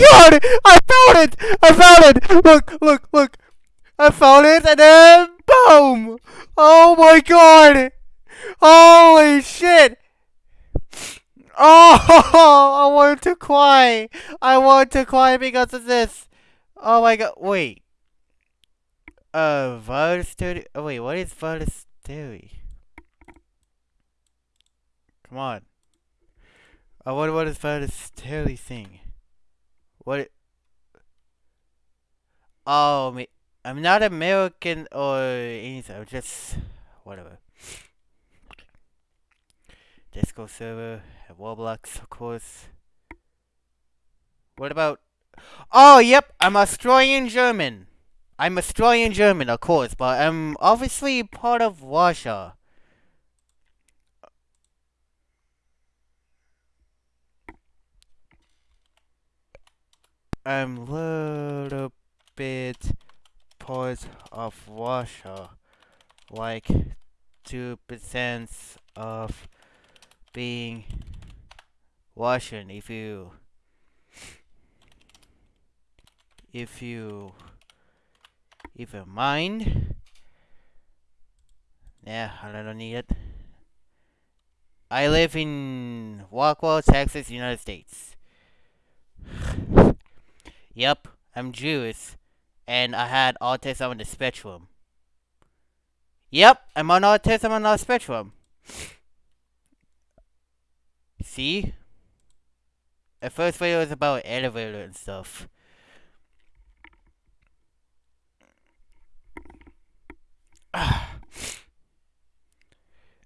my god! I found it! I found it! Look, look, look! I found it and then boom! Oh my god! Holy shit! Oh, I want to cry. I want to cry because of this. Oh my god, wait. Uh, virus theory? Oh wait, what is virus theory? Come on. I wonder what is virus theory thing. What? Oh, me. I'm not American or anything. I'm just whatever. Discord server, Roblox, of course. What about? Oh, yep. I'm Australian German. I'm Australian German, of course, but I'm obviously part of Russia. I'm a little bit part of Russia, like two percent of being Russian. If you, if you even mind, yeah, I don't need it. I live in Rockwall, Texas, United States. Yep, I'm Jewish, and I had autism on the spectrum. Yep, I'm on autism on the spectrum. See? The first video was about elevator and stuff.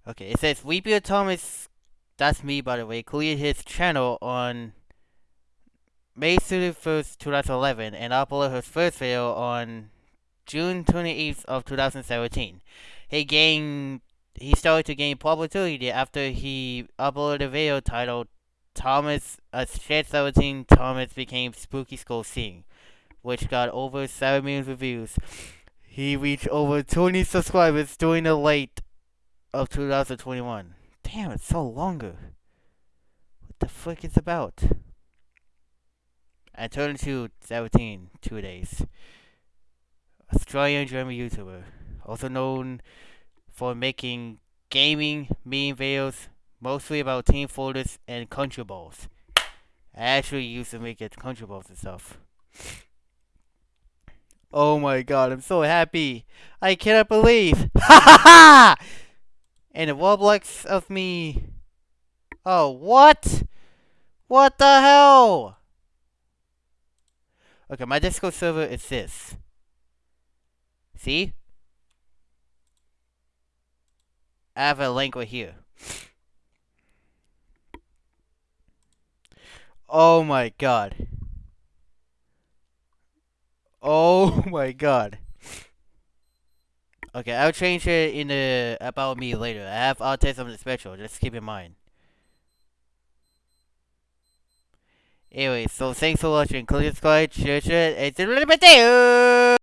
okay, it says Weepy Thomas, that's me by the way, cleared his channel on May 31st, 2011, and uploaded his first video on June 28th of 2017. He gained, he started to gain popularity after he uploaded a video titled Thomas, uh, Shed 17 Thomas became Spooky School Scene, which got over 7 million reviews. He reached over 20 subscribers during the late of 2021. Damn, it's so longer. What the fuck is about? I turned into 17 two days. Australian German YouTuber, also known for making gaming meme videos mostly about team folders and country balls. I actually used to make it country balls and stuff. Oh my god, I'm so happy. I cannot believe. Ha ha ha! And the Roblox of me. Oh, what? What the hell? Okay, my Discord server is this. See? I have a link right here. Oh my god. Oh my god. Okay, I'll change it in the about me later. I have autism special, just keep in mind. Anyway, so thanks for watching. Click subscribe, share, share, and